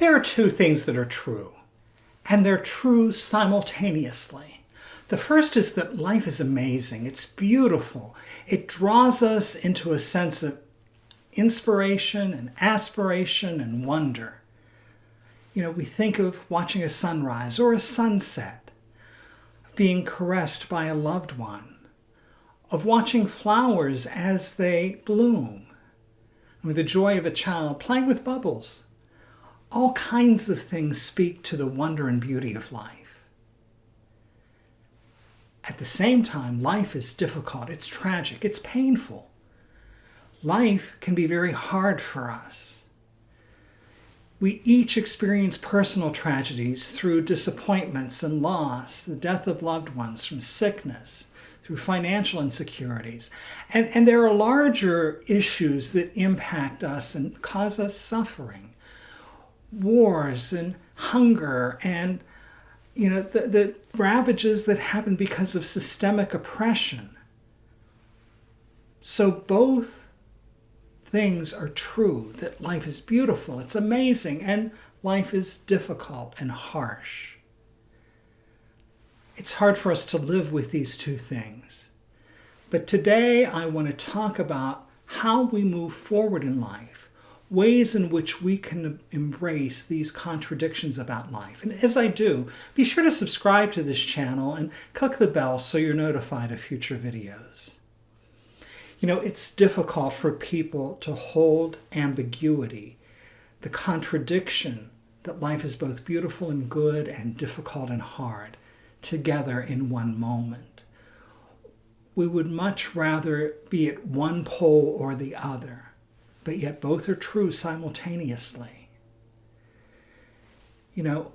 There are two things that are true, and they're true simultaneously. The first is that life is amazing. It's beautiful. It draws us into a sense of inspiration and aspiration and wonder. You know, we think of watching a sunrise or a sunset, of being caressed by a loved one, of watching flowers as they bloom, with the joy of a child playing with bubbles. All kinds of things speak to the wonder and beauty of life. At the same time, life is difficult, it's tragic, it's painful. Life can be very hard for us. We each experience personal tragedies through disappointments and loss, the death of loved ones from sickness, through financial insecurities. And, and there are larger issues that impact us and cause us suffering. Wars and hunger and you know the, the ravages that happen because of systemic oppression. So both things are true, that life is beautiful, it's amazing, and life is difficult and harsh it's hard for us to live with these two things. But today I want to talk about how we move forward in life, ways in which we can embrace these contradictions about life. And as I do, be sure to subscribe to this channel and click the bell so you're notified of future videos. You know, it's difficult for people to hold ambiguity, the contradiction that life is both beautiful and good and difficult and hard together in one moment. We would much rather be at one pole or the other, but yet both are true simultaneously. You know,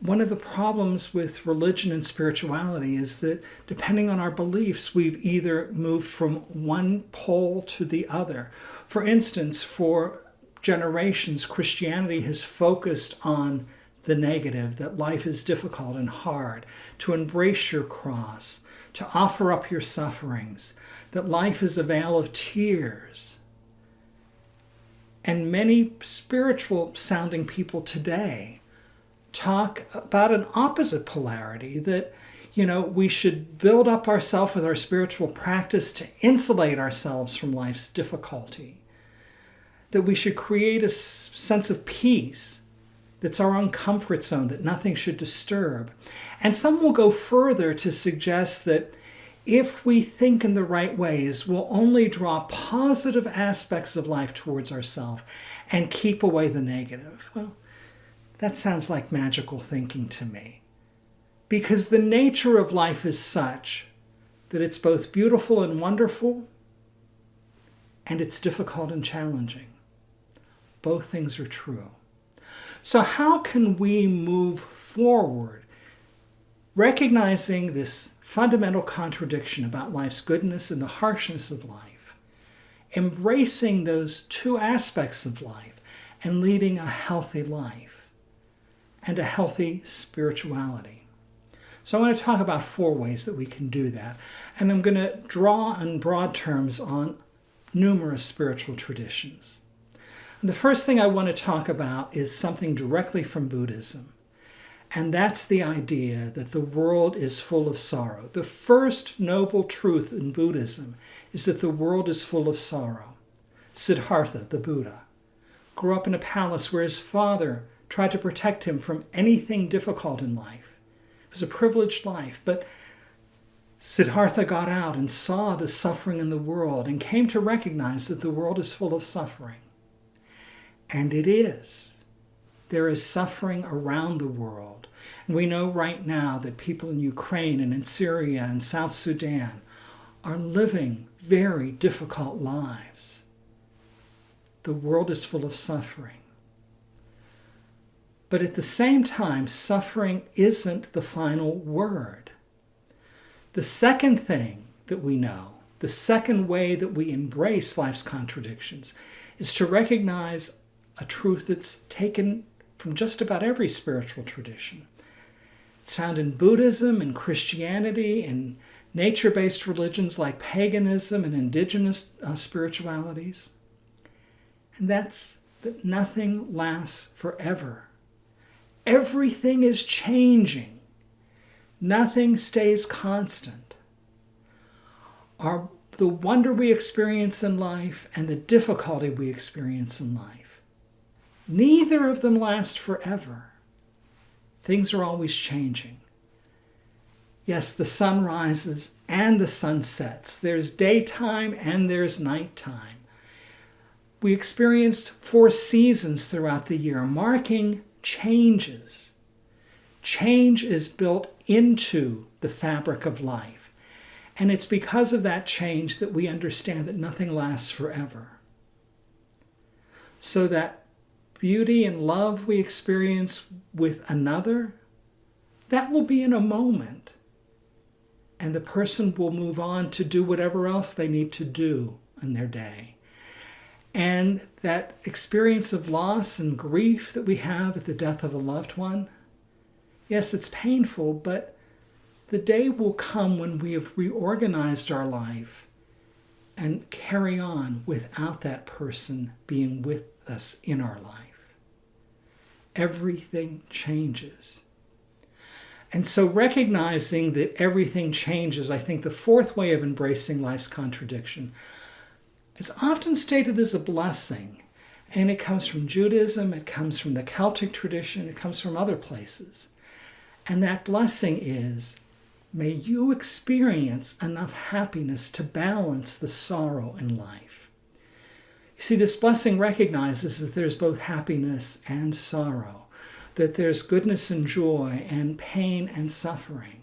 one of the problems with religion and spirituality is that depending on our beliefs, we've either moved from one pole to the other. For instance, for generations, Christianity has focused on the negative, that life is difficult and hard, to embrace your cross, to offer up your sufferings, that life is a vale of tears. And many spiritual sounding people today talk about an opposite polarity that you know we should build up ourselves with our spiritual practice to insulate ourselves from life's difficulty that we should create a sense of peace that's our own comfort zone that nothing should disturb. And some will go further to suggest that if we think in the right ways, we'll only draw positive aspects of life towards ourselves and keep away the negative. Well, that sounds like magical thinking to me. Because the nature of life is such that it's both beautiful and wonderful, and it's difficult and challenging. Both things are true. So how can we move forward recognizing this fundamental contradiction about life's goodness and the harshness of life, embracing those two aspects of life and leading a healthy life and a healthy spirituality. So I want to talk about four ways that we can do that. And I'm going to draw in broad terms on numerous spiritual traditions. The first thing I want to talk about is something directly from Buddhism. And that's the idea that the world is full of sorrow. The first noble truth in Buddhism is that the world is full of sorrow. Siddhartha, the Buddha, grew up in a palace where his father tried to protect him from anything difficult in life. It was a privileged life, but Siddhartha got out and saw the suffering in the world and came to recognize that the world is full of suffering. And it is. There is suffering around the world. And we know right now that people in Ukraine and in Syria and South Sudan are living very difficult lives. The world is full of suffering. But at the same time, suffering isn't the final word. The second thing that we know, the second way that we embrace life's contradictions, is to recognize a truth that's taken from just about every spiritual tradition. It's found in Buddhism and Christianity and nature-based religions like paganism and indigenous uh, spiritualities. And that's that nothing lasts forever. Everything is changing. Nothing stays constant. Our, the wonder we experience in life and the difficulty we experience in life, neither of them last forever. Things are always changing. Yes, the sun rises and the sun sets. There's daytime and there's nighttime. We experienced four seasons throughout the year, marking changes. Change is built into the fabric of life. And it's because of that change that we understand that nothing lasts forever. So that beauty and love we experience with another, that will be in a moment and the person will move on to do whatever else they need to do in their day. And that experience of loss and grief that we have at the death of a loved one, yes, it's painful, but the day will come when we have reorganized our life and carry on without that person being with us in our life. Everything changes. And so recognizing that everything changes, I think the fourth way of embracing life's contradiction is often stated as a blessing. And it comes from Judaism, it comes from the Celtic tradition, it comes from other places. And that blessing is may you experience enough happiness to balance the sorrow in life. You see, this blessing recognizes that there's both happiness and sorrow that there's goodness and joy and pain and suffering.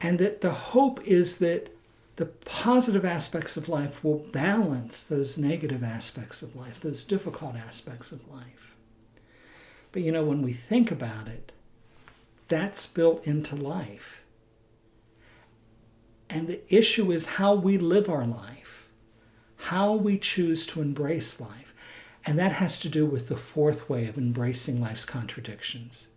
And that the hope is that the positive aspects of life will balance those negative aspects of life, those difficult aspects of life. But you know, when we think about it, that's built into life. And the issue is how we live our life, how we choose to embrace life. And that has to do with the fourth way of embracing life's contradictions.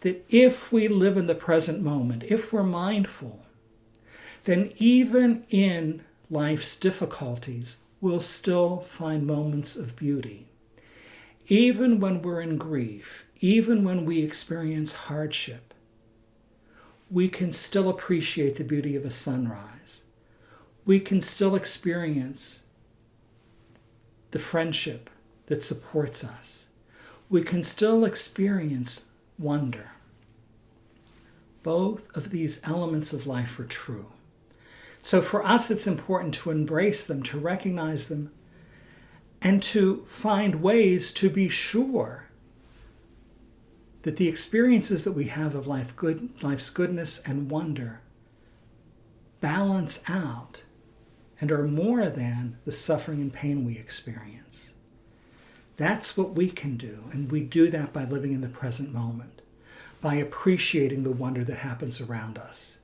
That if we live in the present moment, if we're mindful, then even in life's difficulties, we'll still find moments of beauty. Even when we're in grief, even when we experience hardship, we can still appreciate the beauty of a sunrise. We can still experience the friendship that supports us. We can still experience wonder. Both of these elements of life are true. So for us, it's important to embrace them, to recognize them, and to find ways to be sure that the experiences that we have of life good, life's goodness and wonder balance out and are more than the suffering and pain we experience. That's what we can do, and we do that by living in the present moment, by appreciating the wonder that happens around us.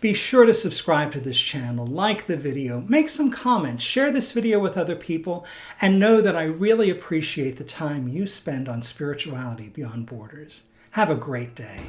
Be sure to subscribe to this channel, like the video, make some comments, share this video with other people, and know that I really appreciate the time you spend on spirituality beyond borders. Have a great day.